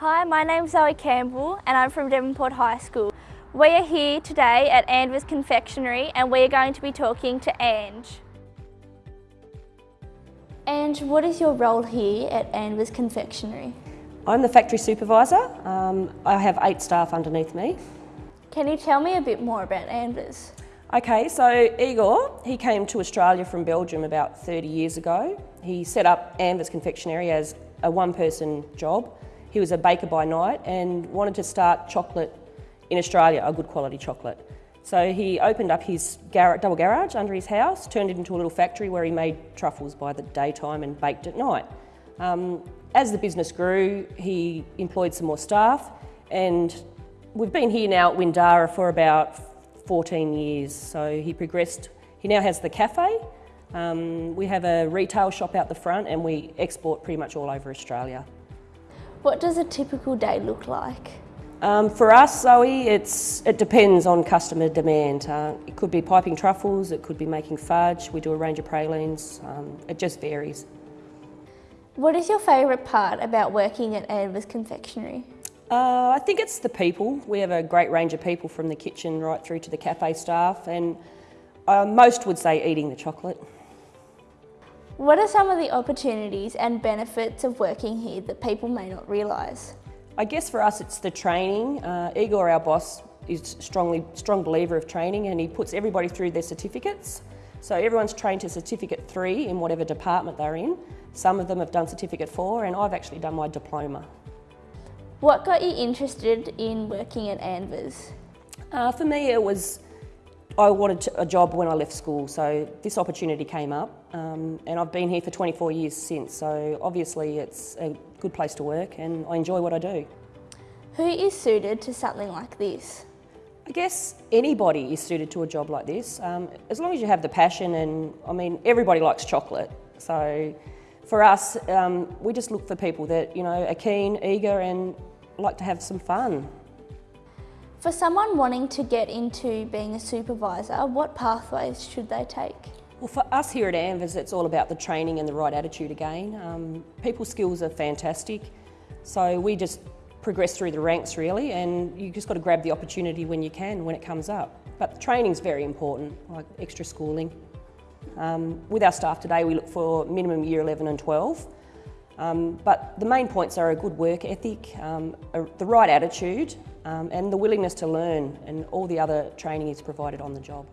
Hi, my name's Zoe Campbell and I'm from Devonport High School. We are here today at Anvers Confectionery and we are going to be talking to Ange. Ange, what is your role here at Anvers Confectionery? I'm the factory supervisor. Um, I have eight staff underneath me. Can you tell me a bit more about Anvers? Okay, so Igor, he came to Australia from Belgium about 30 years ago. He set up Anvers Confectionery as a one-person job. He was a baker by night and wanted to start chocolate in Australia, a good quality chocolate. So he opened up his gar double garage under his house, turned it into a little factory where he made truffles by the daytime and baked at night. Um, as the business grew, he employed some more staff and we've been here now at Windara for about 14 years. So he progressed, he now has the cafe. Um, we have a retail shop out the front and we export pretty much all over Australia. What does a typical day look like? Um, for us, Zoe, it's, it depends on customer demand. Uh, it could be piping truffles, it could be making fudge, we do a range of pralines, um, it just varies. What is your favourite part about working at Anvers Confectionery? Uh, I think it's the people. We have a great range of people from the kitchen right through to the cafe staff and uh, most would say eating the chocolate. What are some of the opportunities and benefits of working here that people may not realise? I guess for us it's the training. Uh, Igor, our boss, is strongly strong believer of training and he puts everybody through their certificates. So everyone's trained to certificate three in whatever department they're in. Some of them have done certificate four and I've actually done my diploma. What got you interested in working at Anvers? Uh, for me it was, I wanted a job when I left school so this opportunity came up um, and I've been here for 24 years since so obviously it's a good place to work and I enjoy what I do. Who is suited to something like this? I guess anybody is suited to a job like this, um, as long as you have the passion and, I mean, everybody likes chocolate. So for us, um, we just look for people that, you know, are keen, eager and like to have some fun. For someone wanting to get into being a supervisor, what pathways should they take? Well, for us here at Anvers, it's all about the training and the right attitude again. Um, people's skills are fantastic, so we just progress through the ranks really and you just got to grab the opportunity when you can, when it comes up. But training is very important, like extra schooling. Um, with our staff today we look for minimum year 11 and 12. Um, but the main points are a good work ethic, um, a, the right attitude um, and the willingness to learn and all the other training is provided on the job.